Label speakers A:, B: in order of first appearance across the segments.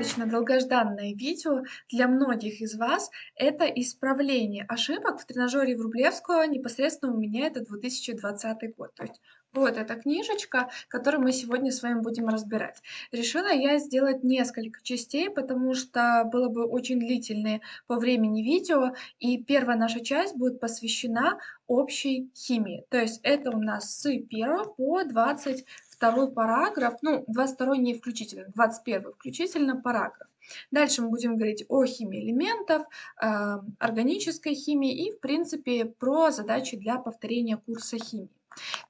A: Достаточно долгожданное видео для многих из вас. Это исправление ошибок в тренажере Врублевского непосредственно у меня это 2020 год. То есть вот эта книжечка, которую мы сегодня с вами будем разбирать. Решила я сделать несколько частей, потому что было бы очень длительное по времени видео. И первая наша часть будет посвящена общей химии. То есть это у нас с 1 по 20 второй параграф, ну, 22 не включительно, 21 включительно параграф. Дальше мы будем говорить о химии элементов, э, органической химии и, в принципе, про задачи для повторения курса химии.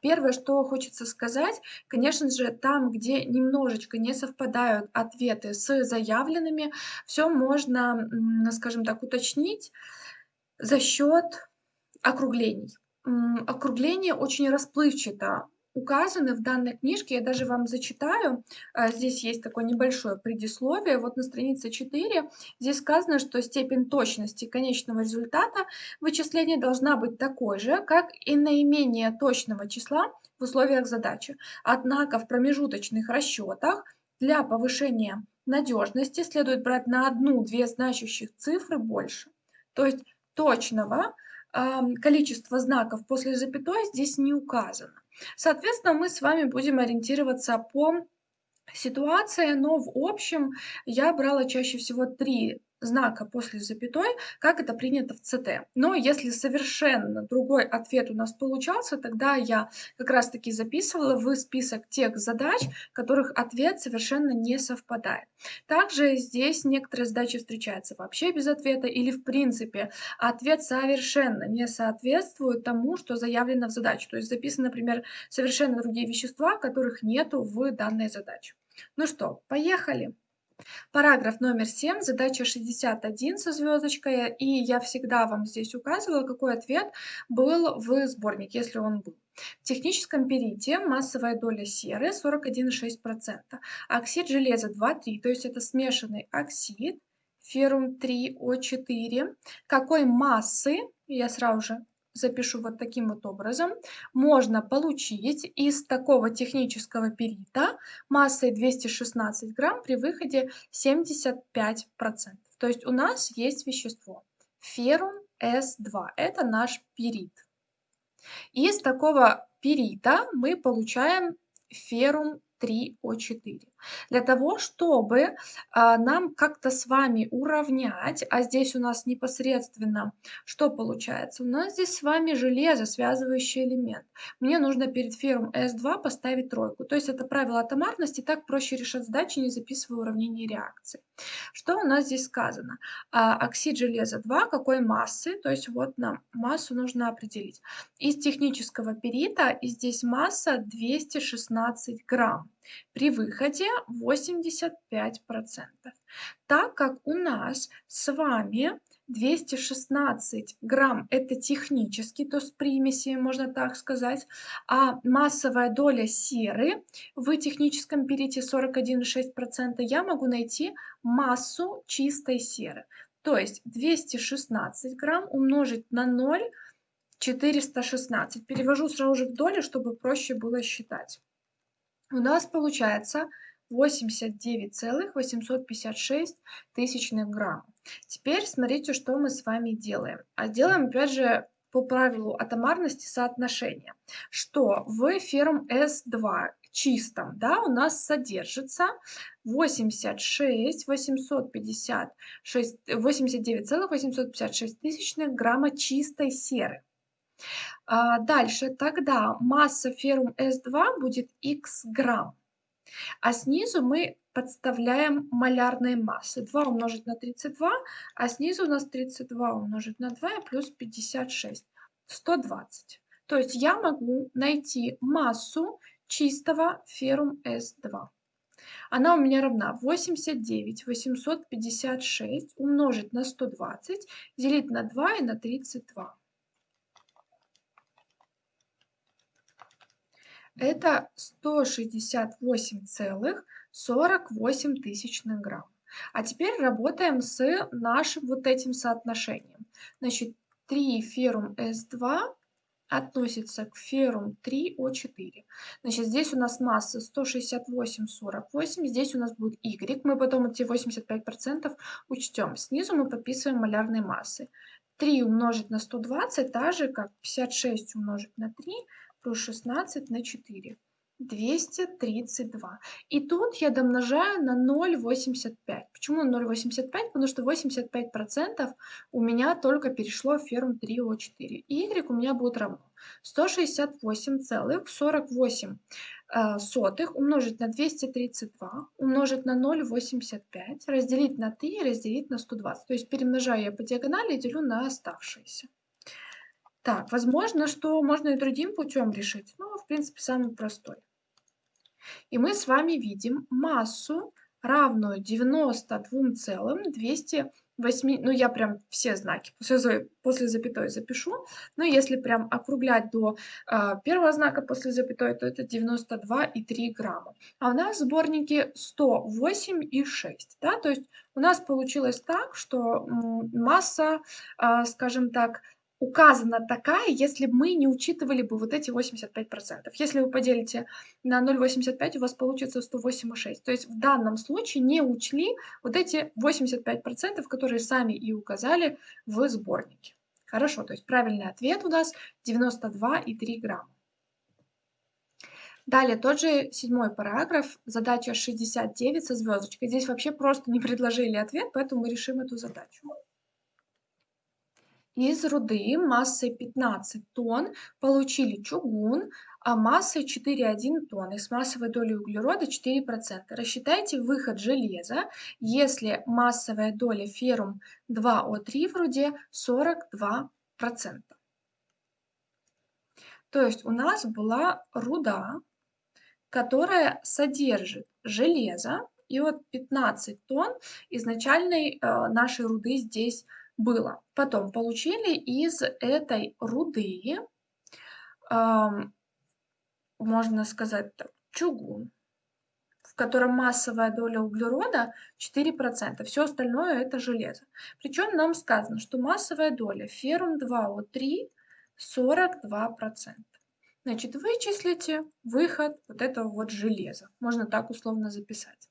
A: Первое, что хочется сказать, конечно же, там, где немножечко не совпадают ответы с заявленными, все можно, скажем так, уточнить за счет округлений. Округление очень расплывчато указаны в данной книжке. Я даже вам зачитаю. А, здесь есть такое небольшое предисловие. Вот на странице 4 здесь сказано, что степень точности конечного результата вычисления должна быть такой же, как и наименее точного числа в условиях задачи. Однако в промежуточных расчетах для повышения надежности следует брать на одну-две значащих цифры больше. То есть точного количества знаков после запятой здесь не указано. Соответственно, мы с вами будем ориентироваться по ситуации, но в общем я брала чаще всего три знака после запятой, как это принято в ЦТ. Но если совершенно другой ответ у нас получался, тогда я как раз-таки записывала в список тех задач, которых ответ совершенно не совпадает. Также здесь некоторые задачи встречаются вообще без ответа или в принципе ответ совершенно не соответствует тому, что заявлено в задаче. То есть записаны, например, совершенно другие вещества, которых нету в данной задаче. Ну что, поехали! Параграф номер 7, задача 61 со звездочкой, и я всегда вам здесь указывала, какой ответ был в сборнике, если он был. В техническом перите массовая доля серы 41,6%, оксид железа 2,3, то есть это смешанный оксид, феррум 3О4. Какой массы, я сразу же запишу вот таким вот образом, можно получить из такого технического перита массой 216 грамм при выходе 75%. То есть у нас есть вещество феррум С2, это наш перит. Из такого перита мы получаем феррум 3О4. Для того, чтобы а, нам как-то с вами уравнять, а здесь у нас непосредственно что получается? У нас здесь с вами железо, связывающий элемент. Мне нужно перед ферром S2 поставить тройку. То есть это правило атомарности, так проще решать задачи, не записывая уравнение реакции. Что у нас здесь сказано? А, оксид железа 2, какой массы? То есть вот нам массу нужно определить. Из технического перита, и здесь масса 216 грамм. При выходе 85%. Так как у нас с вами 216 грамм это технический, то есть примеси, можно так сказать, а массовая доля серы в техническом перите 41,6%, я могу найти массу чистой серы. То есть 216 грамм умножить на 0, 416. Перевожу сразу же в доли, чтобы проще было считать у нас получается 89,856 тысячных грамм. Теперь смотрите, что мы с вами делаем. А делаем, опять же, по правилу атомарности соотношения, что в ферм S2 чистом, да, у нас содержится 86 856 89,856 тысячных грамма чистой серы. А, дальше, тогда масса феррум С2 будет х грамм. А снизу мы подставляем малярные массы. 2 умножить на 32, а снизу у нас 32 умножить на 2 и плюс 56. 120. То есть я могу найти массу чистого феррум С2. Она у меня равна 89 856 умножить на 120, делить на 2 и на 32. Это 168,48 тысячных грамм. А теперь работаем с нашим вот этим соотношением. Значит, 3 феррум С2 относится к феррум 3О4. Значит, здесь у нас масса 168,48, здесь у нас будет Y. Мы потом эти 85% учтем. Снизу мы подписываем малярные массы. 3 умножить на 120, так же как 56 умножить на 3 плюс 16 на 4. 232. И тут я домножаю на 0,85. Почему 0,85? Потому что 85% у меня только перешло в ферм 3О4. Y у меня будет равно 168,48 э, сотых умножить на 232, умножить на 0,85, разделить на 3 и разделить на 120. То есть перемножаю я по диагонали и делю на оставшиеся. Так, возможно, что можно и другим путем решить, но в принципе самый простой. И мы с вами видим массу, равную 92,208, ну я прям все знаки после, после запятой запишу, но если прям округлять до э, первого знака после запятой, то это 92,3 грамма. А у нас в сборнике 108,6, да, то есть у нас получилось так, что масса, э, скажем так, указана такая, если мы не учитывали бы вот эти 85%. Если вы поделите на 0,85, у вас получится 108,6. То есть в данном случае не учли вот эти 85%, которые сами и указали в сборнике. Хорошо, то есть правильный ответ у нас 92,3 грамма. Далее тот же седьмой параграф, задача 69 со звездочкой. Здесь вообще просто не предложили ответ, поэтому мы решим эту задачу. Из руды массой 15 тонн получили чугун, а массой 4,1 тонны с массовой долей углерода 4%. Рассчитайте выход железа, если массовая доля феррум 2О3 в руде 42%. То есть у нас была руда, которая содержит железо, и вот 15 тонн изначальной э, нашей руды здесь было. Потом получили из этой руды, э, можно сказать так, чугун, в котором массовая доля углерода 4%. Все остальное это железо. Причем нам сказано, что массовая доля феррум 2О3 42%. Значит, вычислите выход вот этого вот железа. Можно так условно записать.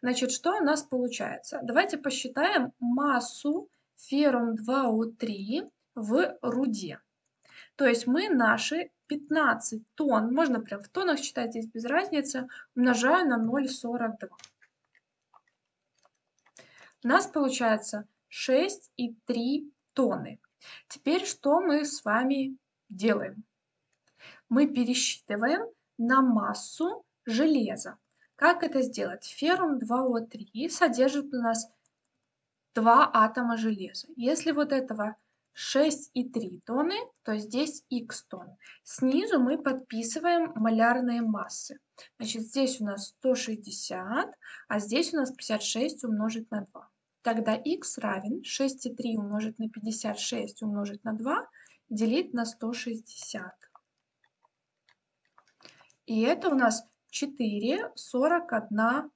A: Значит, что у нас получается? Давайте посчитаем массу феррум 2О3 в руде. То есть мы наши 15 тонн, можно прям в тоннах считать, здесь без разницы, умножаю на 0,42. У нас получается 6,3 тонны. Теперь что мы с вами делаем? Мы пересчитываем на массу железа. Как это сделать? Феррум 2О3 содержит у нас два атома железа. Если вот этого 6,3 тонны, то здесь х тонн. Снизу мы подписываем малярные массы. Значит, здесь у нас 160, а здесь у нас 56 умножить на 2. Тогда х равен 6,3 умножить на 56 умножить на 2 делить на 160. И это у нас 4,41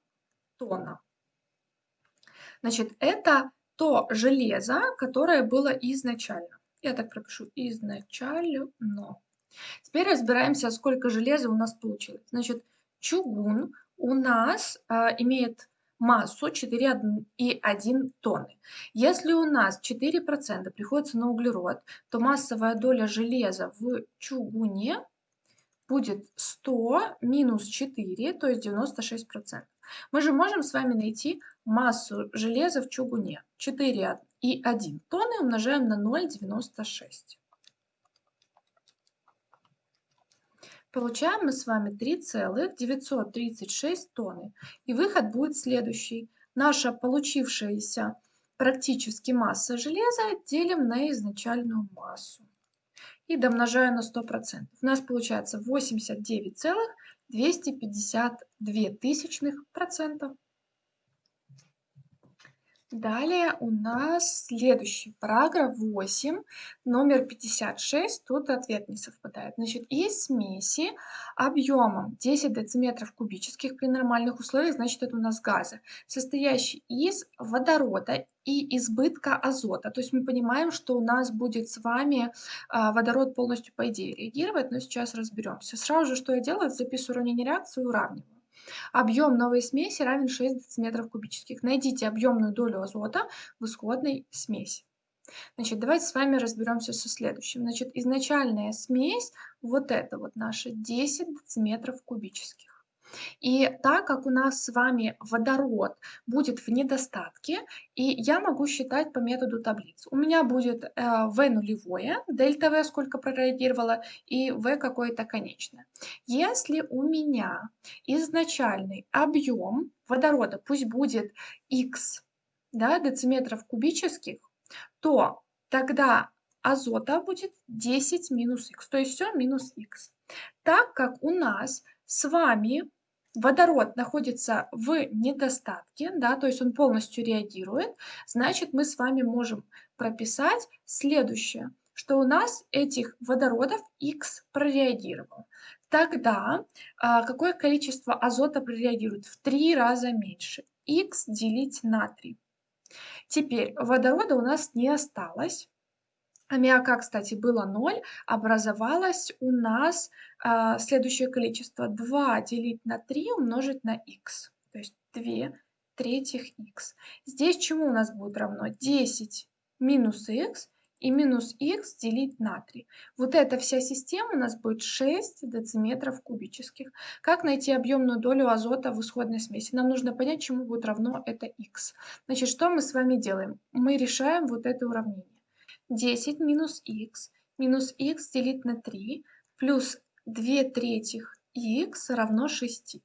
A: тонна. Значит, это то железо, которое было изначально. Я так пропишу изначально. Теперь разбираемся, сколько железа у нас получилось. Значит, чугун у нас а, имеет массу 4,1 тонны. Если у нас 4% приходится на углерод, то массовая доля железа в чугуне будет 100 минус 4, то есть 96%. Мы же можем с вами найти массу железа в чугуне. 4,1 тонны умножаем на 0,96. Получаем мы с вами 3,936 тонны. И выход будет следующий. Наша получившаяся практически масса железа делим на изначальную массу. И домножаю на 100%. У нас получается 89,252 тысячных процента. Далее у нас следующий параграф 8, номер 56. Тут ответ не совпадает. Значит, из смеси объемом 10 дециметров кубических при нормальных условиях, значит, это у нас газы, состоящий из водорода и избытка азота. То есть мы понимаем, что у нас будет с вами а, водород полностью, по идее, реагировать, но сейчас разберемся. Сразу же, что я делаю, записываю уравнение реакции и уравниваю. Объем новой смеси равен 6 дециметров кубических. Найдите объемную долю азота в исходной смеси. Значит, давайте с вами разберемся со следующим. Значит, изначальная смесь, вот это вот наша 10 дециметров кубических. И так как у нас с вами водород будет в недостатке, и я могу считать по методу таблиц. У меня будет э, V нулевое, дельта V сколько прореагировало, и V какое-то конечное. Если у меня изначальный объем водорода, пусть будет X да, дециметров кубических, то тогда азота будет 10 минус х, то есть все минус х. Так как у нас с вами водород находится в недостатке, да, то есть он полностью реагирует, значит мы с вами можем прописать следующее, что у нас этих водородов X прореагировало. Тогда а, какое количество азота прореагирует? В три раза меньше. X делить на 3. Теперь водорода у нас не осталось. Аммиака, кстати, было 0, образовалось у нас а, следующее количество. 2 делить на 3 умножить на х, то есть 2 третьих х. Здесь чему у нас будет равно? 10 минус х и минус х делить на 3. Вот эта вся система у нас будет 6 дециметров кубических. Как найти объемную долю азота в исходной смеси? Нам нужно понять, чему будет равно это х. Значит, что мы с вами делаем? Мы решаем вот это уравнение. 10 минус х минус х делить на 3 плюс 2 третьих х равно 6.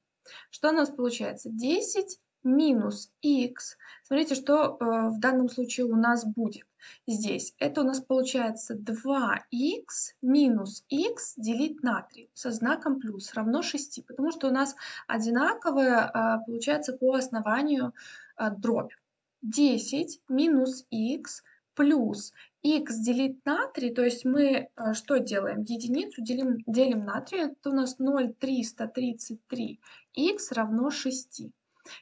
A: Что у нас получается? 10 минус х. Смотрите, что э, в данном случае у нас будет здесь. Это у нас получается 2х минус х делить на 3 со знаком плюс равно 6, потому что у нас одинаковое э, получается по основанию э, дробь. 10 минус х плюс х делить на 3, то есть мы э, что делаем? Единицу делим, делим на 3, это у нас 0,333, х равно 6.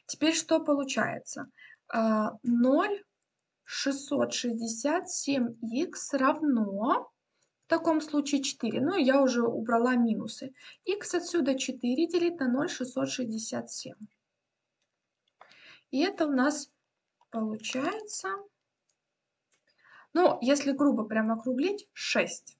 A: Теперь что получается? 0,667х равно, в таком случае 4, ну я уже убрала минусы. х отсюда 4 делить на 0,667. И это у нас получается ну, если грубо прям округлить, 6.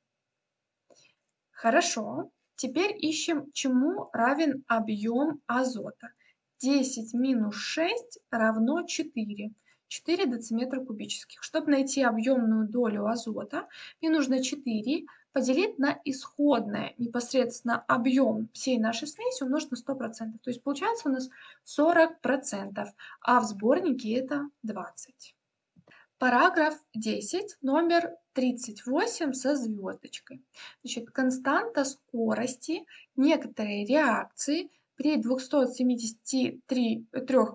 A: Хорошо. Теперь ищем, чему равен объем азота. 10 минус 6 равно 4. 4 дециметра кубических. Чтобы найти объемную долю азота, мне нужно 4 поделить на исходное непосредственно объем всей нашей смеси умножить на 100%. То есть получается у нас 40%, а в сборнике это 20%. Параграф 10, номер 38 со звездочкой. Значит, константа скорости некоторой реакции при 273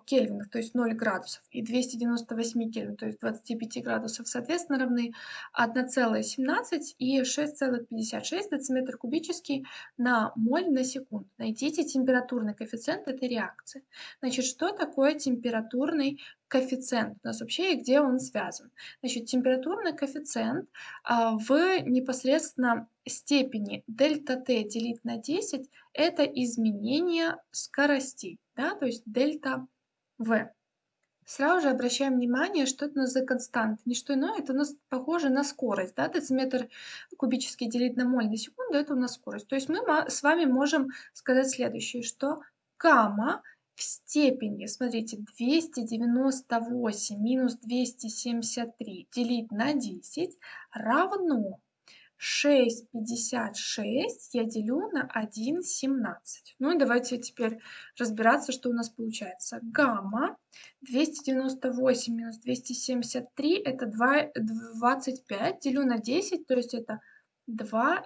A: кельвинах, то есть 0 градусов, и 298 кельвин, то есть 25 градусов, соответственно, равны 1,17 и 6,56 дециметр кубический на моль на секунду. Найдите температурный коэффициент этой реакции. Значит, что такое температурный коэффициент у нас вообще и где он связан? Значит, температурный коэффициент а, в непосредственно степени дельта t делить на 10 это изменение скоростей, да, то есть дельта v. Сразу же обращаем внимание, что это у нас за константа. Не что иное, это у нас похоже на скорость. Да? Дециметр кубический делить на моль на секунду, это у нас скорость. То есть мы с вами можем сказать следующее, что гамма в степени, смотрите, 298 минус 273 делить на 10 равно 6,56 я делю на 1,17. Ну и давайте теперь разбираться, что у нас получается. Гамма 298 минус 273 это 2, 25, делю на 10, то есть это 2,5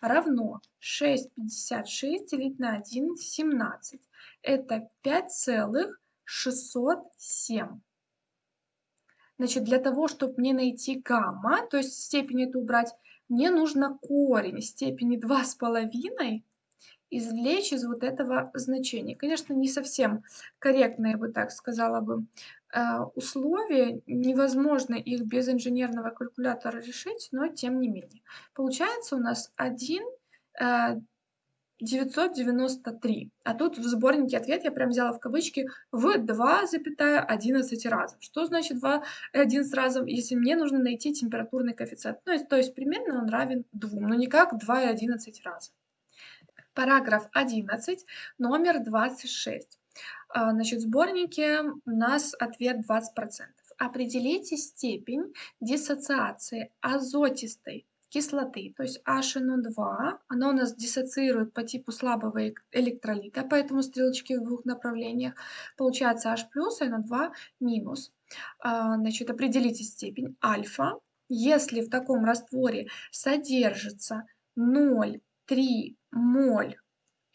A: равно 6,56 делить на 1,17. Это 5,607. Значит, для того, чтобы мне найти гамма, то есть степень эту убрать, мне нужно корень степени 2,5 извлечь из вот этого значения. Конечно, не совсем корректно, я бы так сказала бы, э, условия. Невозможно их без инженерного калькулятора решить, но тем не менее. Получается у нас 1 993. А тут в сборнике ответ я прям взяла в кавычки в 2,11 разов. Что значит 2 11 разов, если мне нужно найти температурный коэффициент? Ну, то есть примерно он равен 2, но не как 2,11 разов. Параграф 11, номер 26. А, значит, в сборнике у нас ответ 20%. Определите степень диссоциации азотистой кислоты, то есть HNO2, оно у нас диссоциирует по типу слабого электролита, поэтому стрелочки в двух направлениях. Получается H+, NO2 минус. А, значит, определите степень альфа. Если в таком растворе содержится 0,3 моль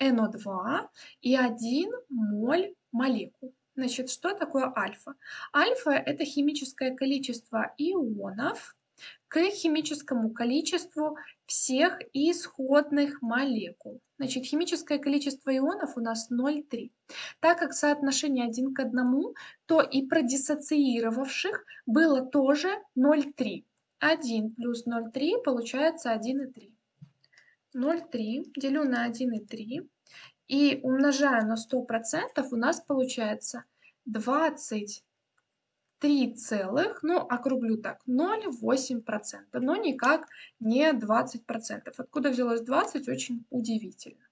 A: NO2 и 1 моль молекул. Значит, что такое альфа? Альфа – это химическое количество ионов, к химическому количеству всех исходных молекул. Значит, химическое количество ионов у нас 0,3. Так как соотношение 1 к 1, то и продиссоциировавших было тоже 0,3. 1 плюс 0,3 получается 1,3. 0,3 делю на 1,3 и умножаю на 100%, у нас получается 20 3 целых, ну, округлю так, 0,8%, но никак не 20%. Откуда взялось 20, очень удивительно.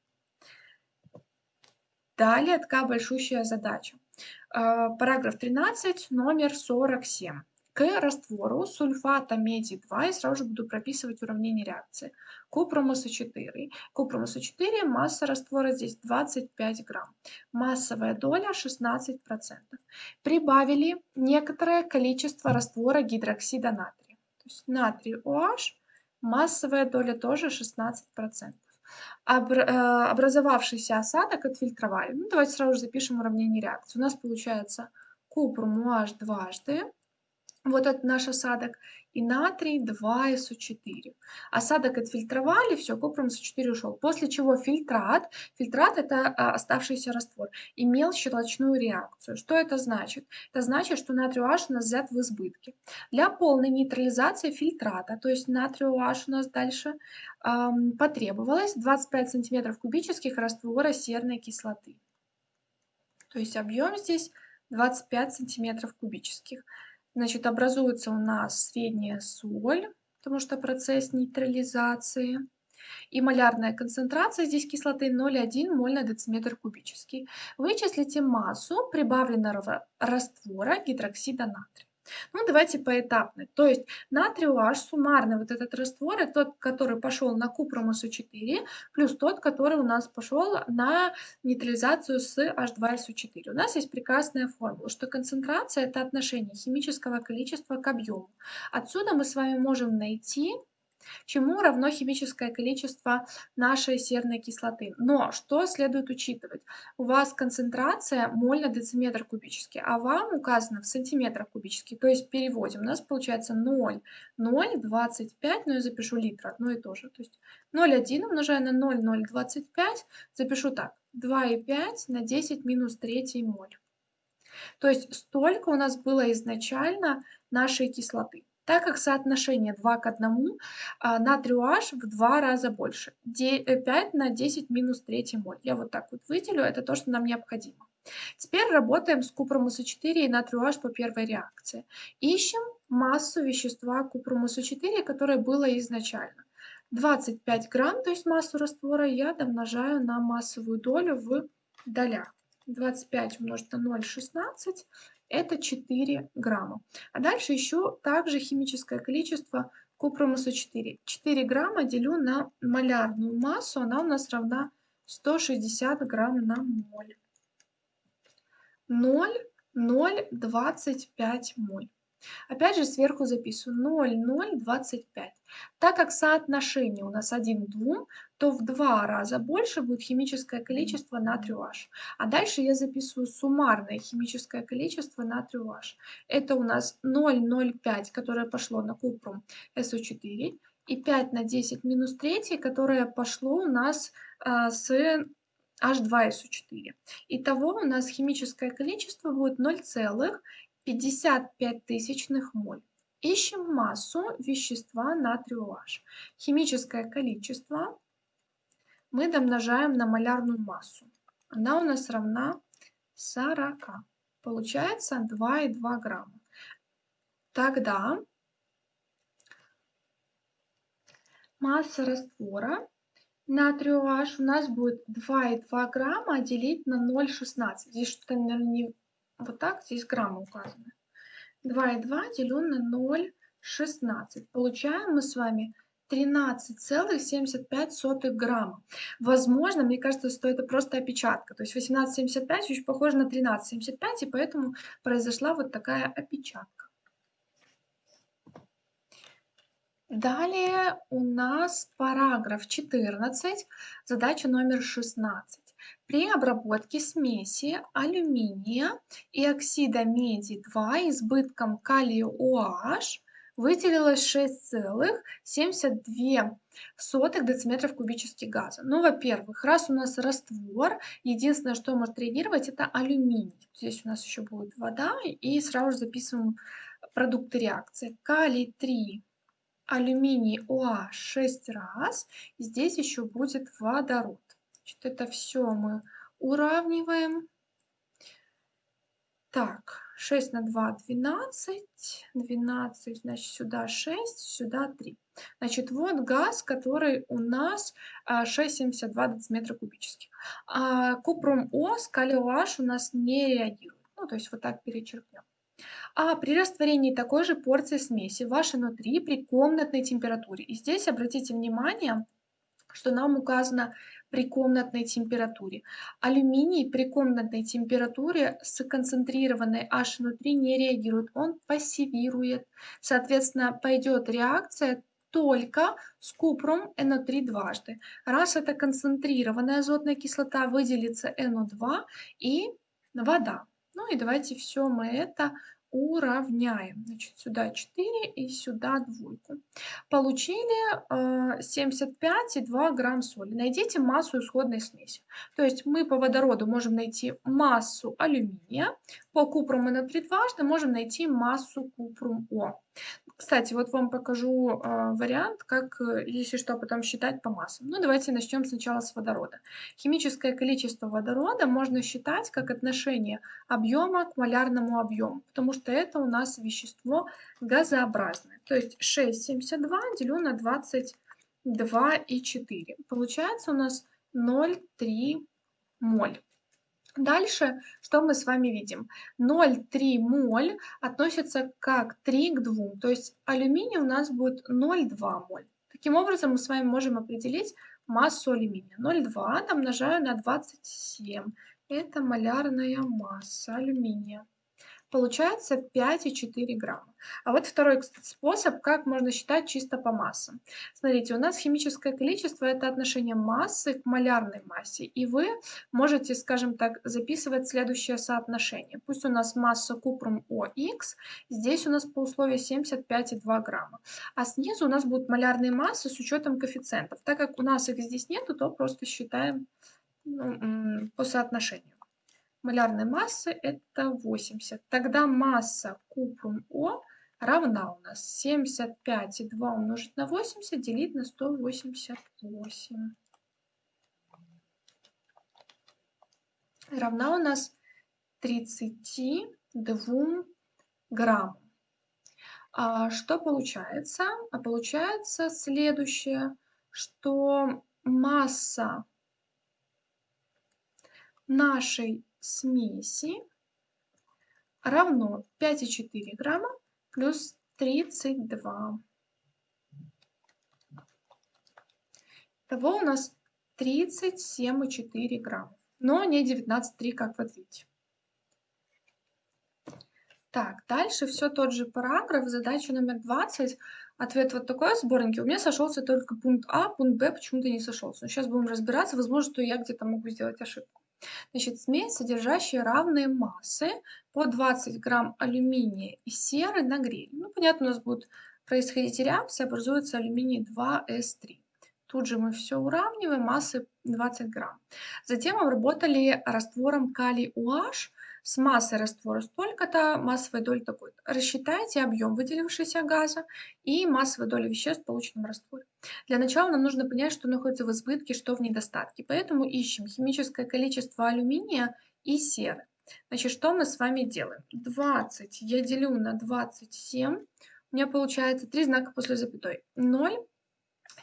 A: Далее такая большущая задача. А, параграф 13, номер 47 к раствору сульфата меди-2 и сразу же буду прописывать уравнение реакции. Купромуса 4. Купромуса 4, масса раствора здесь 25 грамм. Массовая доля 16%. Прибавили некоторое количество раствора гидроксида натрия. То есть натрий OH, массовая доля тоже 16%. Обр э, образовавшийся осадок отфильтровали. Ну, давайте сразу же запишем уравнение реакции. У нас получается купрум OH дважды вот этот наш осадок, и натрий 2СО4. Осадок отфильтровали, все, купрум СО4 ушел. После чего фильтрат, фильтрат это а, оставшийся раствор, имел щелочную реакцию. Что это значит? Это значит, что натрий OH у нас взят в избытке. Для полной нейтрализации фильтрата, то есть натрий OH у нас дальше эм, потребовалось 25 см кубических раствора серной кислоты. То есть объем здесь 25 сантиметров кубических. Значит, образуется у нас средняя соль, потому что процесс нейтрализации. И малярная концентрация здесь кислоты 0,1 моль на дециметр кубический. Вычислите массу прибавленного раствора гидроксида натрия. Ну, давайте поэтапно. То есть натрий OH суммарный вот этот раствор, это тот, который пошел на купромосу4, плюс тот, который у нас пошел на нейтрализацию с H2SO4. У нас есть прекрасная формула, что концентрация – это отношение химического количества к объему. Отсюда мы с вами можем найти чему равно химическое количество нашей серной кислоты. Но что следует учитывать? У вас концентрация моль на дециметр кубический, а вам указано в сантиметрах кубических. То есть переводим. У нас получается 0, 0,25, ну я запишу литр, одно и то же. То есть 0,1 умножаю на 0, 0,25, запишу так. 2,5 на 10 минус 3 моль. То есть столько у нас было изначально нашей кислоты. Так как соотношение 2 к 1, а, натрий OH в 2 раза больше. 5 э, на 10 минус 3 моль. Я вот так вот выделю, это то, что нам необходимо. Теперь работаем с купром 4 и натрий OH по первой реакции. Ищем массу вещества купром 4 которое было изначально. 25 грамм, то есть массу раствора, я домножаю на массовую долю в долях. 25 умножить на 0,16 это 4 грамма. А дальше еще также химическое количество купромуса 4. 4 грамма делю на малярную массу, она у нас равна 160 грамм на моль. 0,025 моль. Опять же сверху записываю 0,025. Так как соотношение у нас 1 к 2, то в два раза больше будет химическое количество натрию H. А дальше я записываю суммарное химическое количество натрию H. Это у нас 0,05, которое пошло на купрум SO4, и 5 на 10 минус 3, которое пошло у нас а, с H2SO4. Итого у нас химическое количество будет 0,55 тысячных моль. Ищем массу вещества натрию H. Химическое количество мы домножаем на малярную массу. Она у нас равна 40. Получается 2,2 грамма. Тогда масса раствора натрию H у нас будет 2,2 грамма делить на 0,16. Здесь что-то, наверное, не вот так, здесь граммы указаны. 2,2 делю на 0,16. Получаем мы с вами 13,75 грамма. Возможно, мне кажется, что это просто опечатка. То есть 18,75 очень похоже на 13,75, и поэтому произошла вот такая опечатка. Далее у нас параграф 14, задача номер 16. При обработке смеси алюминия и оксида меди 2 избытком калия OH выделилось 6,72 дециметров кубических газа. Ну, во-первых, раз у нас раствор, единственное, что может реагировать, это алюминий. Здесь у нас еще будет вода, и сразу же записываем продукты реакции. Калий 3 алюминий OH 6 раз. И здесь еще будет водород. Значит, это все мы уравниваем. Так, 6 на 2 – 12. 12, значит, сюда 6, сюда 3. Значит, вот газ, который у нас 6,72 а, дециметра кубических. А купрум О с калий OH у нас не реагирует. Ну, то есть вот так перечеркнем. А при растворении такой же порции смеси в HNO3 при комнатной температуре. И здесь обратите внимание, что нам указано при комнатной температуре. Алюминий при комнатной температуре с концентрированной HNO3 не реагирует, он пассивирует. Соответственно, пойдет реакция только с купром NO3 дважды. Раз это концентрированная азотная кислота, выделится NO2 и вода. Ну и давайте все мы это уравняем. Значит, сюда 4 и сюда двойку. Получили э, 75,2 грамм соли. Найдите массу исходной смеси. То есть мы по водороду можем найти массу алюминия, по купруму на 3 дважды можем найти массу купрум О. Кстати, вот вам покажу э, вариант, как, э, если что, потом считать по массам. Ну, давайте начнем сначала с водорода. Химическое количество водорода можно считать как отношение объема к малярному объему, потому что это у нас вещество газообразное. То есть 6,72 делю на 22,4. Получается у нас 0,3 моль. Дальше, что мы с вами видим? 0,3 моль относится как 3 к 2, то есть алюминий у нас будет 0,2 моль. Таким образом, мы с вами можем определить массу алюминия. 0,2 умножаю на 27. Это малярная масса алюминия. Получается 5,4 грамма. А вот второй способ, как можно считать чисто по массам. Смотрите, у нас химическое количество – это отношение массы к малярной массе. И вы можете, скажем так, записывать следующее соотношение. Пусть у нас масса купрум ОХ, здесь у нас по условию 75,2 грамма. А снизу у нас будут малярные массы с учетом коэффициентов. Так как у нас их здесь нету, то просто считаем ну, по соотношению малярной массы это 80. Тогда масса купрум О равна у нас 75,2 умножить на 80 делить на 188. Равна у нас 32 граммам. А что получается? А получается следующее, что масса нашей смеси равно 5,4 грамма плюс 32. Того у нас 37,4 грамма, но не 19,3, как в ответе. Так, дальше все тот же параграф, задача номер 20. Ответ вот такой в сборнике. У меня сошелся только пункт А, пункт Б почему-то не сошелся. Но сейчас будем разбираться. Возможно, что я где-то могу сделать ошибку. Значит, смесь, содержащая равные массы по 20 грамм алюминия и серы на гриль. Ну, понятно, у нас будет происходить реакция, образуется алюминий 2С3. Тут же мы все уравниваем, массы 20 грамм. Затем обработали раствором калий UH с массой раствора столько-то, массовой доли такой-то. Рассчитайте объем выделившегося газа и массовой доли веществ в полученном растворе. Для начала нам нужно понять, что находится в избытке, что в недостатке. Поэтому ищем химическое количество алюминия и серы. Значит, что мы с вами делаем? 20 я делю на 27. У меня получается 3 знака после запятой. 0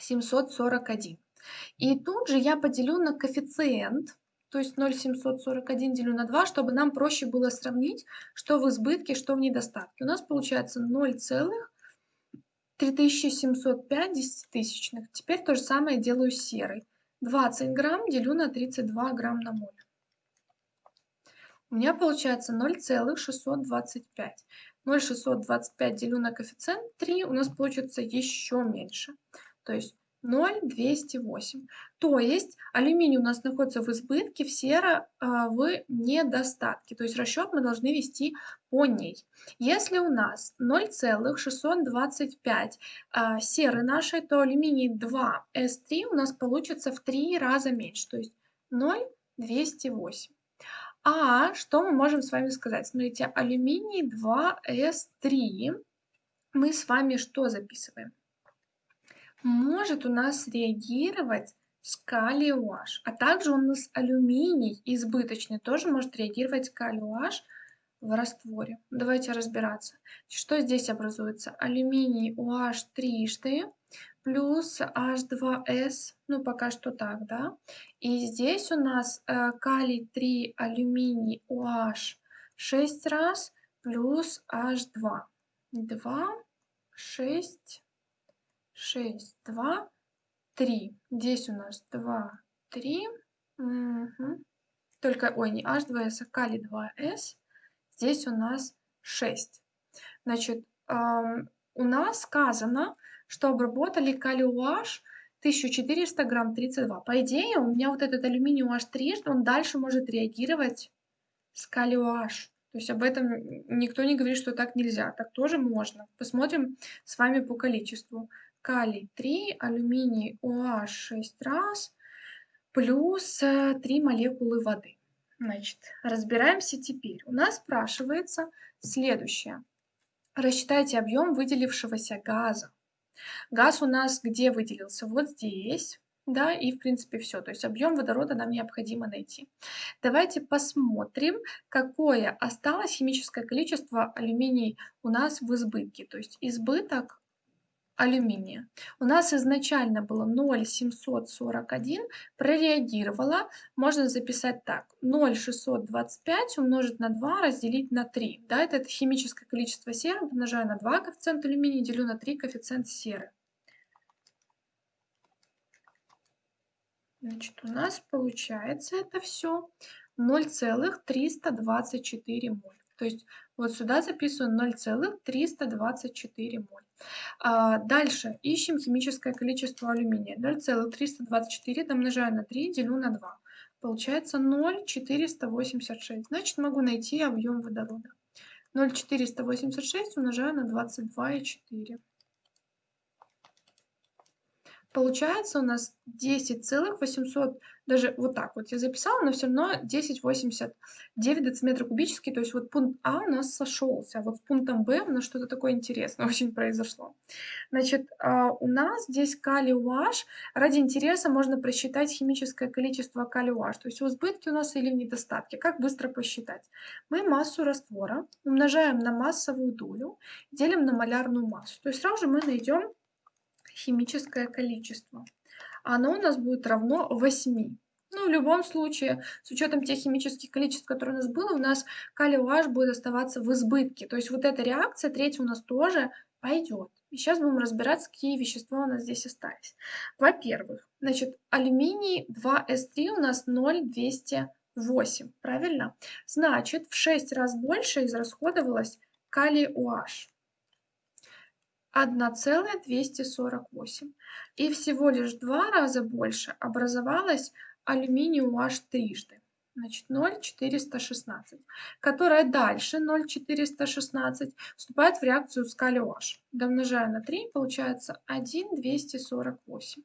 A: 741. И тут же я поделю на коэффициент, то есть 0,741 делю на 2, чтобы нам проще было сравнить, что в избытке, что в недостатке. У нас получается 0,3705 десятитысячных. Теперь то же самое делаю с серой. 20 грамм делю на 32 грамм на моль. У меня получается 0,625. 0,625 делю на коэффициент 3, у нас получится еще меньше то есть 0,208. То есть алюминий у нас находится в избытке, в сера в недостатке. То есть расчет мы должны вести по ней. Если у нас 0,625 а, серы нашей, то алюминий 2С3 у нас получится в 3 раза меньше, то есть 0,208. А что мы можем с вами сказать? Смотрите, алюминий 2С3 мы с вами что записываем? Может у нас реагировать с калий OH, а также у нас алюминий избыточный тоже может реагировать калий OH в растворе. Давайте разбираться. Что здесь образуется? Алюминий OH трижды плюс H2S, ну пока что так, да? И здесь у нас э, калий 3, алюминий OH 6 раз плюс H2. 2, 6, 6, 2, 3. Здесь у нас 2, 3. Угу. Только, ой, не H2S, а калий 2S. Здесь у нас 6. Значит, эм, у нас сказано, что обработали калий OH 1400 грамм 32. По идее, у меня вот этот алюминий OH3, он дальше может реагировать с калий OH. То есть об этом никто не говорит, что так нельзя. Так тоже можно. Посмотрим с вами по количеству калий 3, алюминий OH 6 раз, плюс 3 э, молекулы воды. Значит, разбираемся теперь. У нас спрашивается следующее. Рассчитайте объем выделившегося газа. Газ у нас где выделился? Вот здесь. Да, и в принципе все. То есть объем водорода нам необходимо найти. Давайте посмотрим, какое осталось химическое количество алюминий у нас в избытке. То есть избыток алюминия. У нас изначально было 0,741, прореагировала, можно записать так, 0,625 умножить на 2 разделить на 3. Да, это, это химическое количество серы, умножаю на 2 коэффициент алюминия, делю на 3 коэффициент серы. Значит, у нас получается это все 0,324 моль. То есть вот сюда записываю 0,324 моль. А, дальше ищем химическое количество алюминия. 0,324 домножаю на 3, делю на 2. Получается 0,486. Значит, могу найти объем водорода. 0,486 умножаю на 22,4. Получается у нас 10,800, даже вот так вот я записала, но все равно 10,89 дециметров кубических. То есть вот пункт А у нас сошелся, а вот с пунктом Б у нас что-то такое интересное очень произошло. Значит, а, у нас здесь калий UH. Ради интереса можно просчитать химическое количество калий UH. То есть в избытке у нас или в недостатке. Как быстро посчитать? Мы массу раствора умножаем на массовую долю, делим на малярную массу. То есть сразу же мы найдем химическое количество. Оно у нас будет равно 8. Ну, в любом случае, с учетом тех химических количеств, которые у нас было, у нас калий OH будет оставаться в избытке. То есть вот эта реакция третья у нас тоже пойдет. И сейчас будем разбираться, какие вещества у нас здесь остались. Во-первых, значит, алюминий 2С3 у нас 0,208, правильно? Значит, в 6 раз больше израсходовалось калий OH. 1,248. И всего лишь два раза больше образовалось алюминий UH трижды. Значит, 0,416, которая дальше 0,416 вступает в реакцию с калий OH. Домножая на 3, получается 1,248.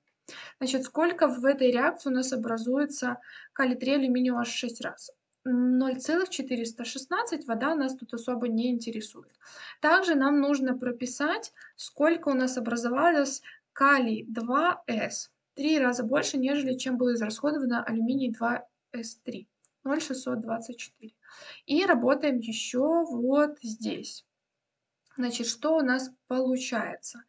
A: Значит, сколько в этой реакции у нас образуется калий-3 алюминий OH 6 раз? 0,416 вода нас тут особо не интересует. Также нам нужно прописать, сколько у нас образовалось калий 2С. Три раза больше, нежели чем было израсходовано алюминий 2С3. 0,624. И работаем еще вот здесь. Значит, что у нас получается?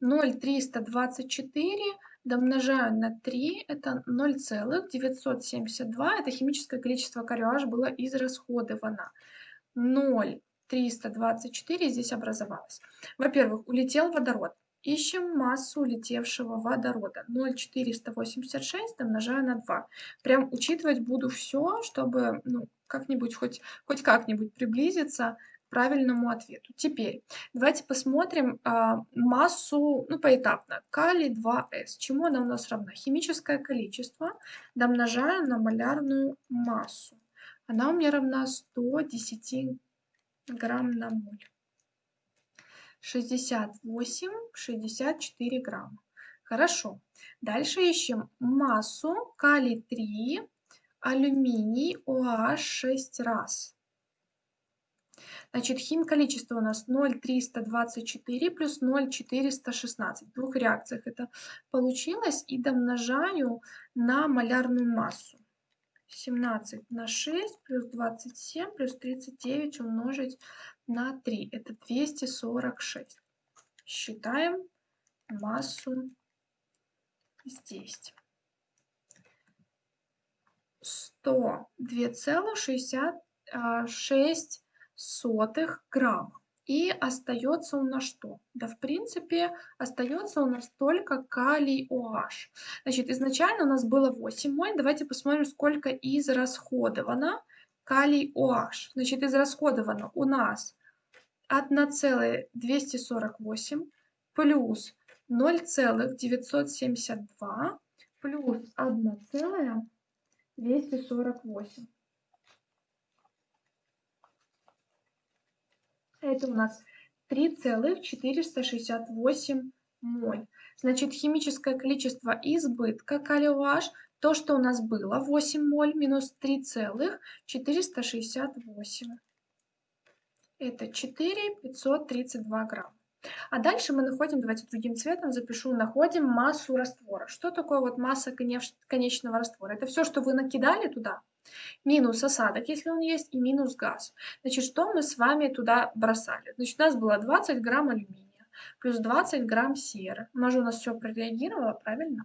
A: 0,324 домножаю на 3, это 0,972, это химическое количество кариаж было израсходовано. 0,324 здесь образовалось. Во-первых, улетел водород. Ищем массу улетевшего водорода. 0,486 домножаю на 2. Прям учитывать буду все, чтобы ну, как-нибудь, хоть, хоть как-нибудь приблизиться правильному ответу. Теперь давайте посмотрим а, массу, ну, поэтапно. Калий 2С. Чему она у нас равна? Химическое количество домножаю на малярную массу. Она у меня равна 110 грамм на моль. 68, 64 грамма. Хорошо. Дальше ищем массу калий 3, алюминий, OH 6 раз. Значит, хим количество у нас 0,324 плюс 0,416. В двух реакциях это получилось. И домножаю на малярную массу. 17 на 6 плюс 27 плюс 39 умножить на 3. Это 246. Считаем массу здесь. 102,66 сотых грамм. И остается у нас что? Да, в принципе, остается у нас только калий OH. Значит, изначально у нас было 8 моль. Давайте посмотрим, сколько израсходовано калий OH. Значит, израсходовано у нас 1,248 плюс 0,972 плюс 1,248. Это у нас 3,468 моль. Значит, химическое количество избытка калий-OH, то, что у нас было, 8 моль минус 3,468. Это 4,532 грамма. А дальше мы находим, давайте другим цветом запишу, находим массу раствора. Что такое вот масса конечного раствора? Это все, что вы накидали туда, минус осадок, если он есть, и минус газ. Значит, что мы с вами туда бросали? Значит, у нас было 20 грамм алюминия, плюс 20 грамм серы. Она же у нас все прореагировало, правильно?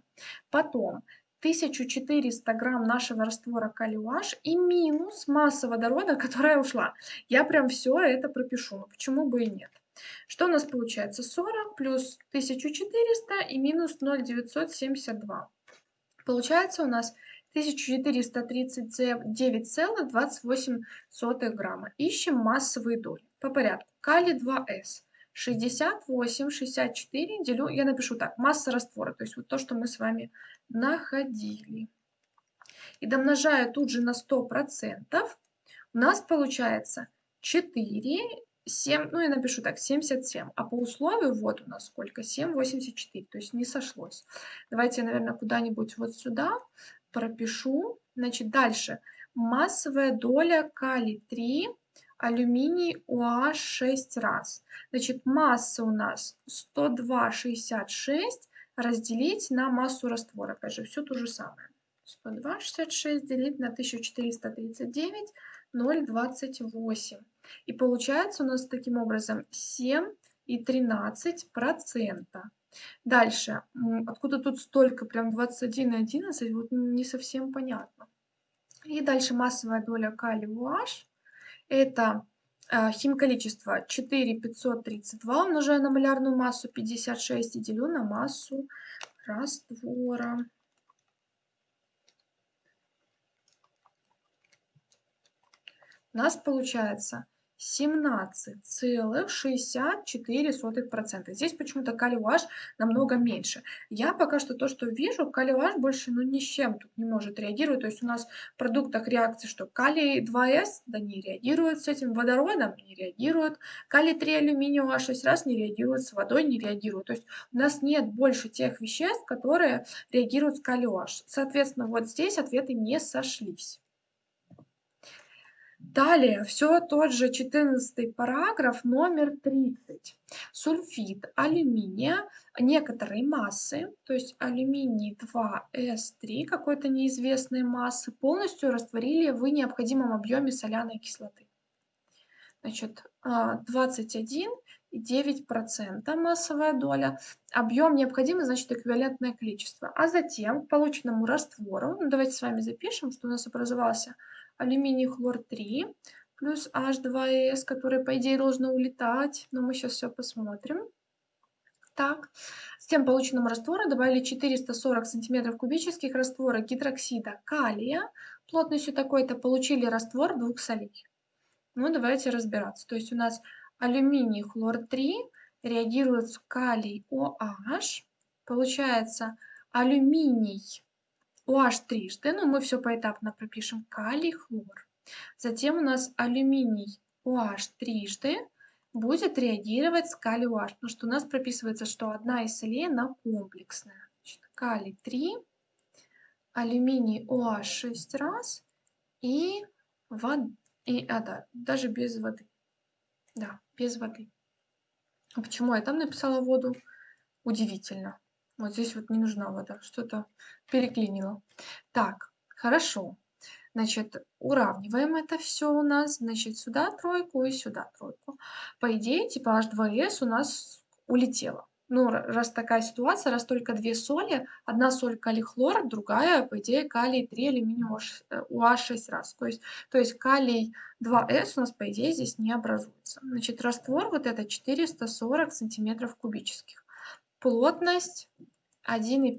A: Потом 1400 грамм нашего раствора калиуаш и минус масса водорода, которая ушла. Я прям все это пропишу, но почему бы и нет. Что у нас получается? 40 плюс 1400 и минус 0,972. Получается у нас 1439,28 грамма. Ищем массовые доли. По порядку. Калий 2С. 68, 64 делю, я напишу так, масса раствора, то есть вот то, что мы с вами находили. И домножая тут же на 100%, у нас получается 4, 7, ну я напишу так, 77. А по условию вот у нас сколько? 7, 84, то есть не сошлось. Давайте я, наверное, куда-нибудь вот сюда пропишу. Значит, дальше. Массовая доля калий-3, алюминий OH 6 раз. Значит, масса у нас 102,66 разделить на массу раствора. Опять же, все то же самое. 102,66 делить на 1439, 0,28. И получается у нас таким образом 7 и 13 процента. Дальше. Откуда тут столько, прям 21 и 11, вот не совсем понятно. И дальше массовая доля калия OH. Это э, химколичество 4,532 умножаю на малярную массу 56 и делю на массу раствора. У нас получается 17,64%. Здесь почему-то калий OH намного меньше. Я пока что то, что вижу, калий OH больше ну, ни с чем тут не может реагировать. То есть у нас в продуктах реакции, что калий 2С, да не реагирует с этим водородом, не реагирует. Калий 3 алюминий OH 6 раз не реагирует, с водой не реагирует. То есть у нас нет больше тех веществ, которые реагируют с калий OH. Соответственно, вот здесь ответы не сошлись. Далее, все тот же 14 параграф, номер 30. Сульфид алюминия некоторой массы, то есть алюминий 2С3 какой-то неизвестной массы, полностью растворили в необходимом объеме соляной кислоты. Значит, 21,9% а, массовая доля. Объем необходимый, значит, эквивалентное количество. А затем к полученному раствору, ну, давайте с вами запишем, что у нас образовался алюминий хлор 3 плюс H2S, который, по идее, должно улетать, но мы сейчас все посмотрим. Так, с тем полученным раствором добавили 440 сантиметров кубических раствора гидроксида калия плотностью такой-то, получили раствор двух солей. Ну, давайте разбираться. То есть у нас алюминий хлор 3 реагирует с калий OH, получается алюминий OH трижды, но мы все поэтапно пропишем, калий, хлор. Затем у нас алюминий OH трижды будет реагировать с калий OH, потому что у нас прописывается, что одна из солей, она комплексная. Значит, калий 3, алюминий OH 6 раз и, вода, и а, да, даже без воды. Да, без воды. А почему я там написала воду? Удивительно. Вот здесь вот не нужна вода, что-то переклинило. Так, хорошо. Значит, уравниваем это все у нас. Значит, сюда тройку и сюда тройку. По идее, типа H2S у нас улетело. Ну, раз такая ситуация, раз только две соли, одна соль калий хлор, другая, по идее, калий 3 алюминий OH 6 раз. То есть, то есть калий 2С у нас, по идее, здесь не образуется. Значит, раствор вот это 440 сантиметров кубических. Плотность 1,5.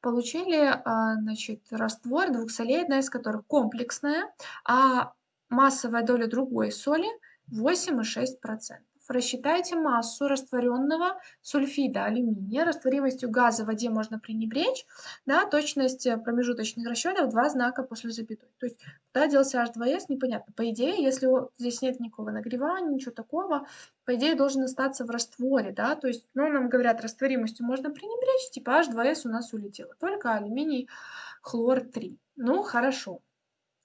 A: Получили а, значит, раствор двух солей, одна из которых комплексная, а массовая доля другой соли 8,6%. Рассчитайте массу растворенного сульфида алюминия. Растворимостью газа в воде можно пренебречь. Да, точность промежуточных расчетов два знака после запятой. То есть куда делся H2S, непонятно. По идее, если здесь нет никакого нагревания, ничего такого, по идее должен остаться в растворе. Да? То есть, ну, нам говорят, растворимостью можно пренебречь, типа H2S у нас улетело. Только алюминий хлор 3. Ну, хорошо.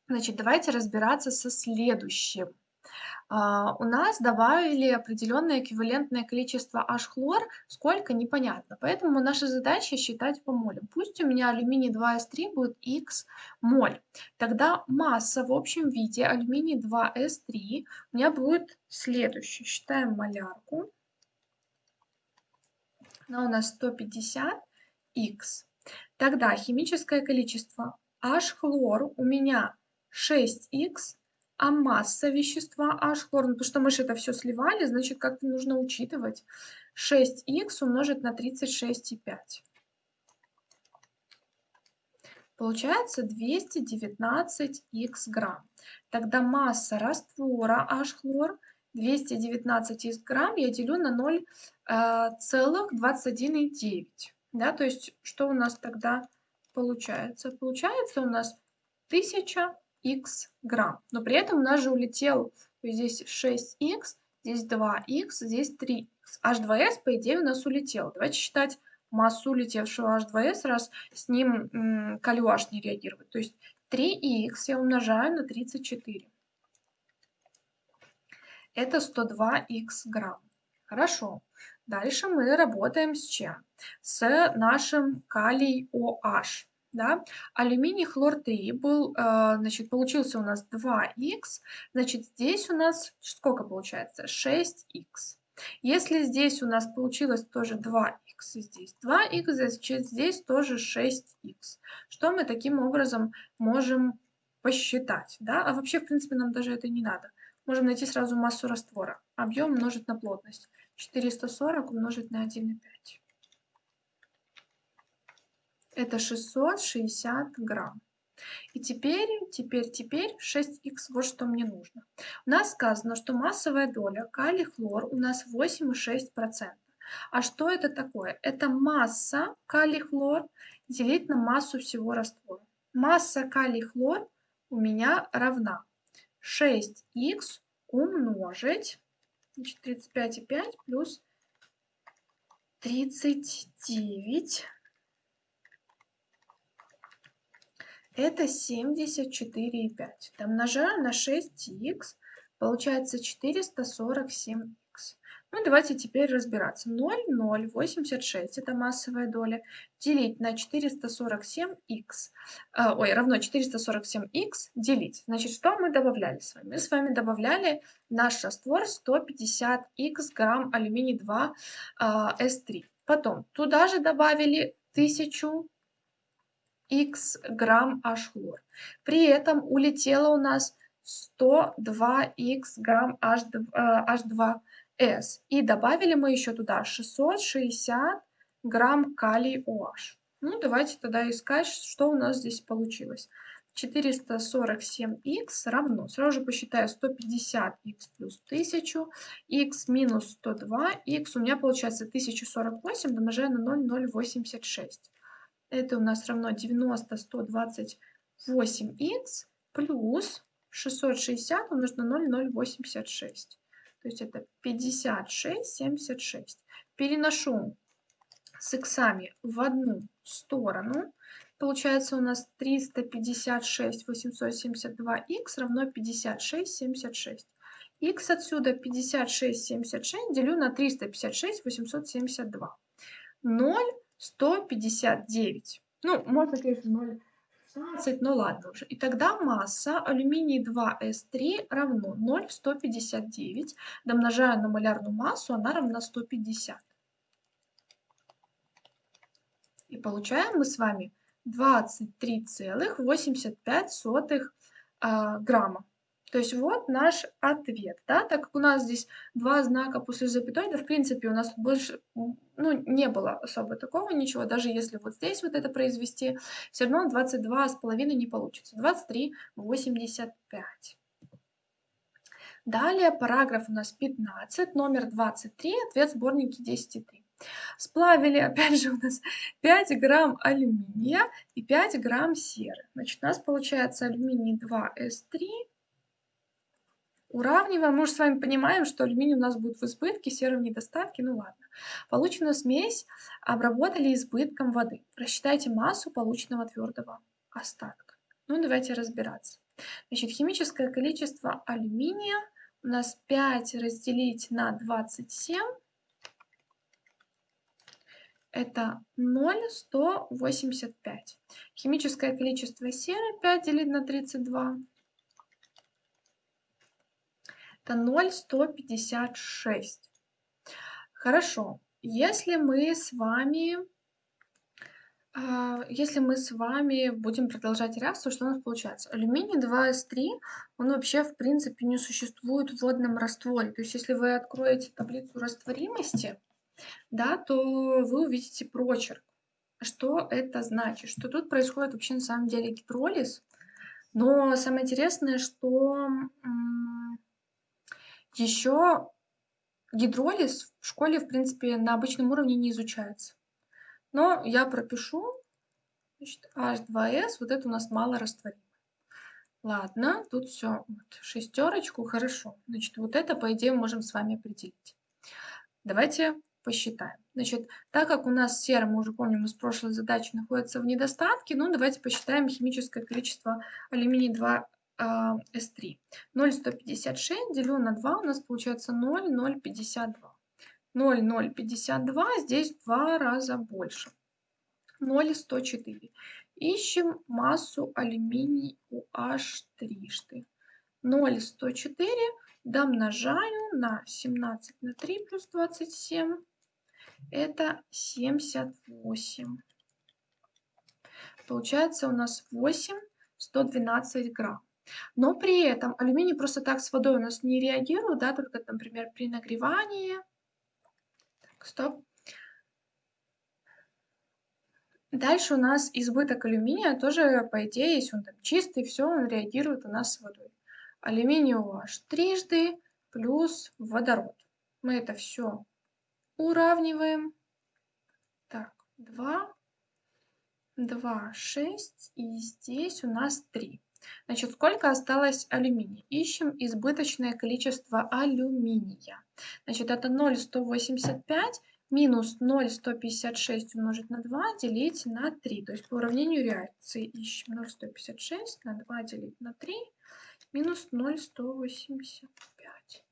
A: Значит, давайте разбираться со следующим. А, у нас добавили определенное эквивалентное количество H-хлор, сколько непонятно. Поэтому наша задача считать по молям. Пусть у меня алюминий 2С3 будет X моль. Тогда масса в общем виде алюминий 2С3 у меня будет следующая. Считаем малярку. Она у нас 150 X. Тогда химическое количество H-хлор у меня 6Х а масса вещества H хлор, ну, потому что мы же это все сливали, значит, как-то нужно учитывать. 6х умножить на 36,5. Получается 219х грамм. Тогда масса раствора H хлор 219 грамм я делю на 0,21,9. Э, да, то есть что у нас тогда получается? Получается у нас 1000 x грамм. Но при этом у нас же улетел здесь 6x, здесь 2x, здесь 3x. H2S, по идее, у нас улетел. Давайте считать массу улетевшего H2S, раз с ним калюаш не реагирует. То есть 3х я умножаю на 34. Это 102х грамм. Хорошо. Дальше мы работаем с чем? С нашим калий OH да, алюминий хлор 3 был, э, значит, получился у нас 2х, значит, здесь у нас сколько получается? 6х. Если здесь у нас получилось тоже 2х, здесь 2х, значит, здесь тоже 6х. Что мы таким образом можем посчитать, да? А вообще, в принципе, нам даже это не надо. Можем найти сразу массу раствора. Объем умножить на плотность. 440 умножить на 1,5. Это 660 грамм. И теперь, теперь, теперь 6х, вот что мне нужно. У нас сказано, что массовая доля калий-хлор у нас 8,6%. А что это такое? Это масса калий-хлор делить на массу всего раствора. Масса калий-хлор у меня равна 6х умножить значит, 35,5 плюс 39 это 74,5. Домножаю на 6х, получается 447х. Ну, давайте теперь разбираться. 0,086 это массовая доля, делить на 447х, э, ой, равно 447х делить. Значит, что мы добавляли с вами? Мы с вами добавляли наш раствор 150х грамм алюминий 2 э, С3. Потом туда же добавили 1000 х грамм H-хлор. При этом улетело у нас 102 х грамм H2, с. И добавили мы еще туда 660 грамм калий OH. Ну, давайте тогда искать, что у нас здесь получилось. 447х равно, сразу же посчитаю 150х плюс 1000, х минус 102х, у меня получается 1048, домножаю на 0,086. Это у нас равно 90 128х плюс 660 умножить на 0,086. То есть это 56, 76. Переношу с иксами в одну сторону. Получается у нас 356 872 х равно 56 76. х отсюда 56 76 делю на 356 872. 0 159. Ну, можно, конечно, 0 16, ну ладно уже. И тогда масса алюминий 2С3 равно 0,159. Домножая на малярную массу, она равна 150. И получаем мы с вами 23,85 а, грамма. То есть вот наш ответ, да, так как у нас здесь два знака после запятой, да, в принципе, у нас больше, ну, не было особо такого ничего, даже если вот здесь вот это произвести, все равно 22,5 не получится, 23,85. Далее параграф у нас 15, номер 23, ответ сборники 10,3. Сплавили, опять же, у нас 5 грамм алюминия и 5 грамм серы. Значит, у нас получается алюминий 2С3 Уравниваем, мы уже с вами понимаем, что алюминий у нас будет в избытке, серый в недостатке, ну ладно. Полученную смесь обработали избытком воды. Рассчитайте массу полученного твердого остатка. Ну, давайте разбираться. Значит, химическое количество алюминия у нас 5 разделить на 27. Это 0,185. Химическое количество серы 5 делить на 32 это 0,156. Хорошо. Если мы с вами а, если мы с вами будем продолжать реакцию, что у нас получается? Алюминий 2С3, он вообще в принципе не существует в водном растворе. То есть если вы откроете таблицу растворимости, да, то вы увидите прочерк. Что это значит? Что тут происходит вообще на самом деле гидролиз. Но самое интересное, что еще гидролиз в школе, в принципе, на обычном уровне не изучается. Но я пропишу значит, H2S, вот это у нас мало растворимое. Ладно, тут все, вот, шестерочку, хорошо. Значит, вот это, по идее, можем с вами определить. Давайте посчитаем. Значит, так как у нас сера, мы уже помним из прошлой задачи, находится в недостатке, ну, давайте посчитаем химическое количество алюминий 2 S3. 0,156 делю на 2 у нас получается 0,052. 0,052 здесь два раза больше. 0,104. Ищем массу алюминий UH трижды. 0,104 домножаю на 17 на 3 плюс 27. Это 78. Получается у нас 8 112 грамм. Но при этом алюминий просто так с водой у нас не реагирует, да, только, например, при нагревании. Так, стоп. Дальше у нас избыток алюминия тоже, по идее, если он там чистый, все, он реагирует у нас с водой. Алюминий OH трижды плюс водород. Мы это все уравниваем. Так, 2, 2, 6, и здесь у нас 3. Значит, сколько осталось алюминия? Ищем избыточное количество алюминия. Значит, это 0,185 минус 0,156 умножить на 2 делить на 3. То есть по уравнению реакции ищем 0,156 на 2 делить на 3 минус 0,185.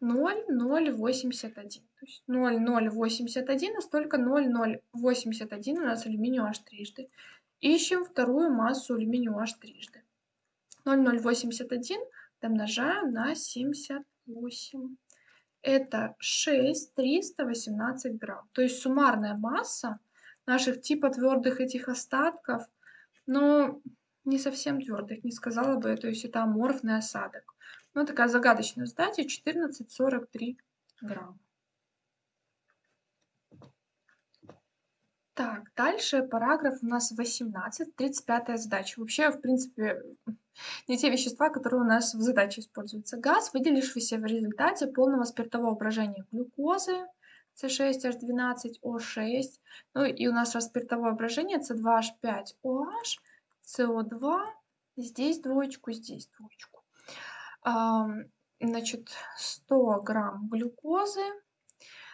A: 0,081. То есть 0,081, а столько 0,081 у нас алюминию аж трижды. Ищем вторую массу алюминию аж трижды. 0,081 домножаем на 78 это 6 318 грамм. То есть суммарная масса наших типа твердых этих остатков, но не совсем твердых, не сказала бы, то есть это аморфный осадок. Ну, такая загадочная задача, 14,43 грамма. Так, дальше параграф у нас 18, 35 задача. Вообще, в принципе, не те вещества, которые у нас в задаче используются. Газ, выделившийся в результате полного спиртового брожения глюкозы, С6H12O6. Ну и у нас раз спиртовое брожение С2H5OH, СО2, здесь двоечку, здесь двоечку. Значит, 100 грамм глюкозы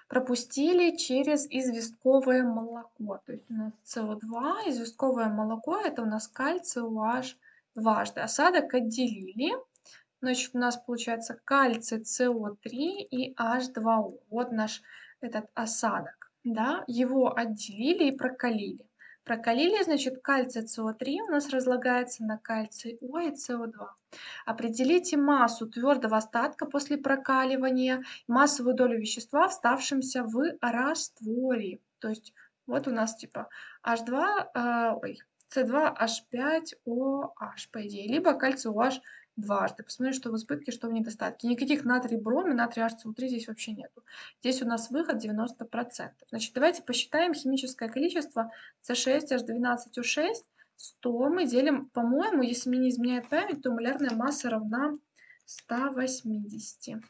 A: пропустили через известковое молоко. То есть у нас СО2, известковое молоко, это у нас кальций OH дважды. Осадок отделили. Значит, у нас получается кальций СО3 и H2O. Вот наш этот осадок. Да? Его отделили и прокалили. Прокалили, значит, кальций СО3 у нас разлагается на кальций О и СО2. Определите массу твердого остатка после прокаливания, массовую долю вещества, вставшимся в растворе. То есть вот у нас типа H2, э, ой, C2H5OH, по идее, либо кальций OH дважды. Посмотрим, что в избытке, что в недостатке. Никаких натрий броми, натрий HCl3 здесь вообще нету. Здесь у нас выход 90%. Значит, давайте посчитаем химическое количество C6H12O6. 100 мы делим, по-моему, если мне не изменяет память, то малярная масса равна 180.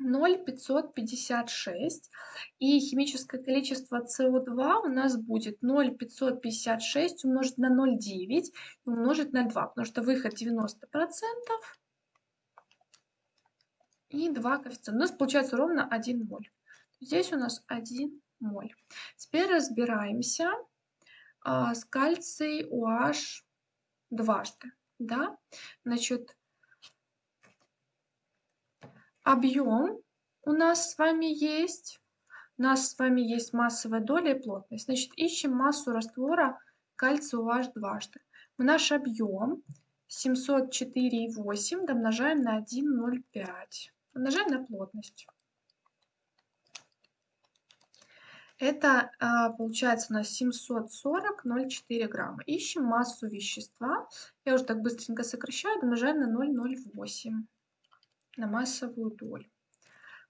A: 0,556. И химическое количество СО2 у нас будет 0,556 умножить на 0,9 и умножить на 2, потому что выход 90%. И 2 коэффициента. У нас получается ровно 1 моль. Здесь у нас 1 моль. Теперь разбираемся а, с кальций OH дважды. Да? Значит, объем у нас с вами есть. У нас с вами есть массовая доля и плотность. Значит, ищем массу раствора кальция OH дважды. Наш объем 704,8 домножаем на 1,05. Умножаем на плотность. Это а, получается у нас 740,04 грамма. Ищем массу вещества. Я уже так быстренько сокращаю, домножаем на 0,08 на массовую долю.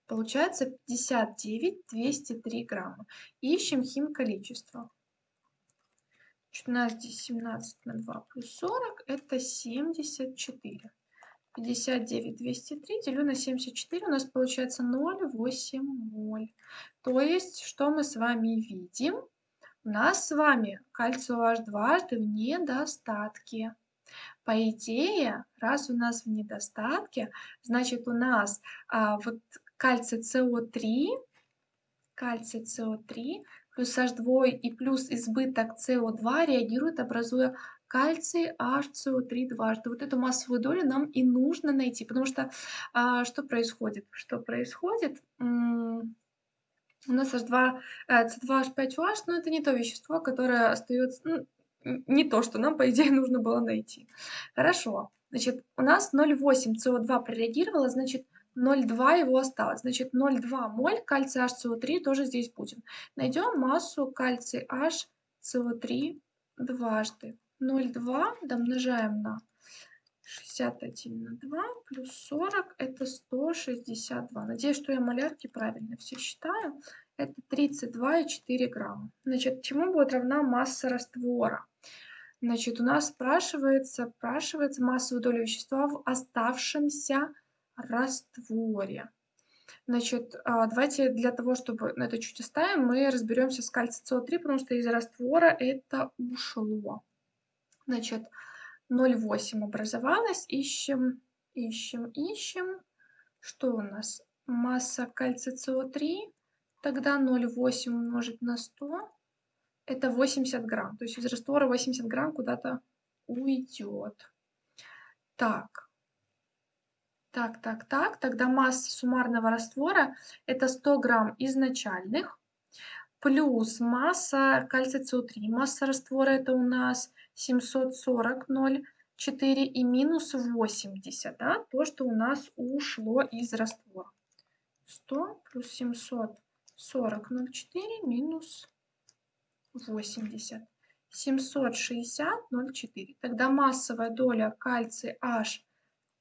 A: Получается 59 203 грамма. Ищем хим количество. У нас здесь 17 на 2 плюс 40, это 74. 59 203 делю на 74, у нас получается 0,8 моль. То есть, что мы с вами видим? У нас с вами кальций OH дважды в недостатке. По идее, раз у нас в недостатке, значит у нас а, вот кальций СО3, кальций СО3 плюс H2 и плюс избыток СО2 реагируют, образуя кальций HCO3 дважды. Вот эту массовую долю нам и нужно найти, потому что а, что происходит? Что происходит? у нас H2, C2H5OH, но это не то вещество, которое остается, ну, не то, что нам, по идее, нужно было найти. Хорошо. Значит, у нас 0,8 СО2 прореагировало, значит, 0,2 его осталось. Значит, 0,2 моль кальция HCO3 тоже здесь будем. Найдем массу кальций HCO3 дважды. 0,2 домножаем на 61 на 2 плюс 40 это 162. Надеюсь, что я малярки правильно все считаю. это 32,4 грамма. Значит, чему будет равна масса раствора? Значит, у нас спрашивается, спрашивается массовая доля вещества в оставшемся растворе. Значит, а, давайте для того, чтобы это чуть оставим, мы разберемся с кальций СО3, потому что из раствора это ушло. Значит, 0,8 образовалось, ищем, ищем, ищем. Что у нас? Масса кальция СО3, тогда 0,8 умножить на 100, это 80 грамм. То есть из раствора 80 грамм куда-то уйдет. Так, так, так, так. Тогда масса суммарного раствора это 100 грамм изначальных плюс масса кальция СО3. Масса раствора это у нас 740,04 и минус 80, да, то, что у нас ушло из раствора. 100 плюс 740,04 минус 80. 760,04. Тогда массовая доля кальция H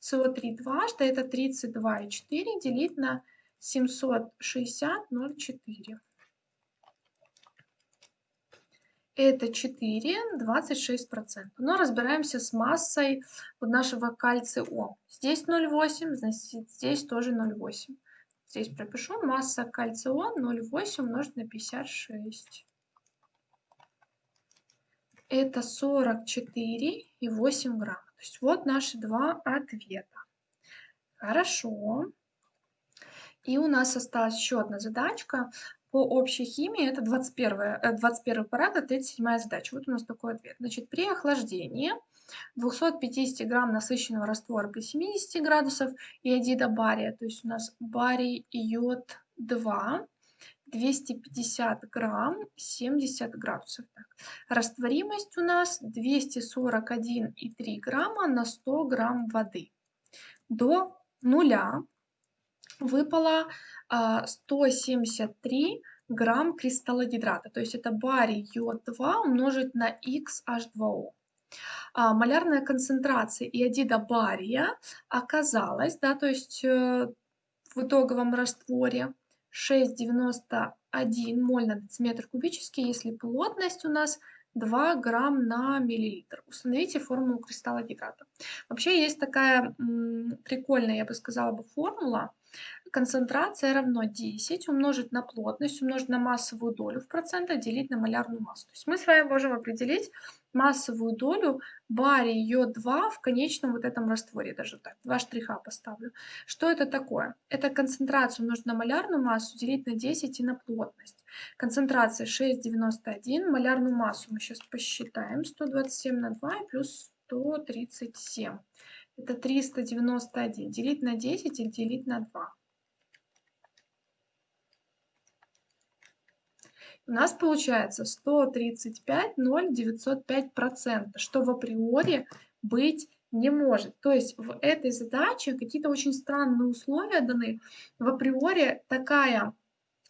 A: СО3 дважды это 32,4 делить на 760,04. Это 4, 26%. Но разбираемся с массой нашего кальция О. Здесь 0,8, значит здесь тоже 0,8. Здесь пропишу масса кальция О 0,8 умножить на 56. Это 44,8 грамм. То есть вот наши два ответа. Хорошо. И у нас осталась еще одна задачка по общей химии. Это 21, 21 параграф, 37 задача. Вот у нас такой ответ. Значит, при охлаждении 250 грамм насыщенного раствора при 70 градусов иодида бария, то есть у нас барий йод 2, 250 грамм 70 градусов. Так. Растворимость у нас 241,3 грамма на 100 грамм воды. До нуля выпало а, 173 грамм кристаллогидрата, то есть это барий йод 2 умножить на XH2O. А, малярная концентрация иодида бария оказалась, да, то есть э, в итоговом растворе 6,91 моль на дециметр кубический, если плотность у нас 2 грамм на миллилитр. Установите формулу кристалла гидрата. Вообще есть такая прикольная, я бы сказала, бы формула. Концентрация равно 10 умножить на плотность, умножить на массовую долю в процентах, делить на малярную массу. То есть мы с вами можем определить массовую долю барий йод-2 в конечном вот этом растворе, даже так, два штриха поставлю. Что это такое? Это концентрацию умножить на малярную массу, делить на 10 и на плотность. Концентрация 6,91, малярную массу мы сейчас посчитаем, 127 на 2 и плюс 137. Это 391, делить на 10 или делить на 2. У нас получается 135,0905%, что в априори быть не может. То есть в этой задаче какие-то очень странные условия даны. В априори такая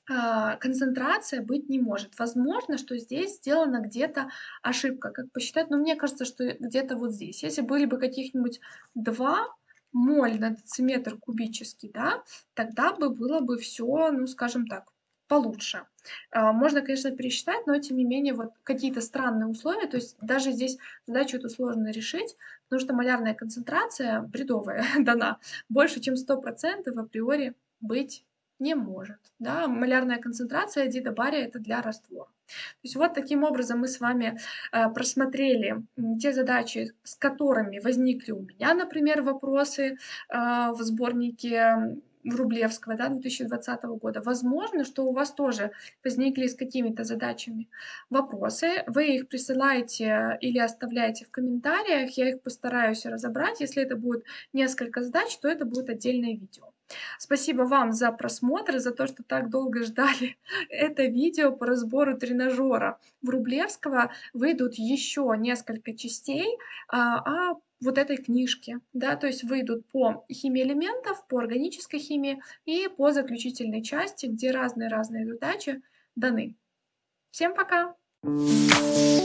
A: э, концентрация быть не может. Возможно, что здесь сделана где-то ошибка, как посчитать, но мне кажется, что где-то вот здесь. Если были бы каких-нибудь 2 моль на дециметр кубический, да, тогда бы было бы все, ну, скажем так, получше. А, можно, конечно, пересчитать, но тем не менее вот какие-то странные условия, то есть даже здесь задачу эту сложно решить, потому что малярная концентрация бредовая дана, больше чем 100% априори быть не может. Да? Малярная концентрация дида бария это для раствора. То есть вот таким образом мы с вами э, просмотрели те задачи, с которыми возникли у меня, например, вопросы э, в сборнике Врублевского, да, 2020 года. Возможно, что у вас тоже возникли с какими-то задачами вопросы. Вы их присылаете или оставляете в комментариях. Я их постараюсь разобрать. Если это будет несколько задач, то это будет отдельное видео. Спасибо вам за просмотр, за то, что так долго ждали это видео по разбору тренажера Врублевского. Выйдут еще несколько частей, а, а вот этой книжки, да, то есть выйдут по химии элементов, по органической химии и по заключительной части, где разные-разные задачи даны. Всем пока! Thank you.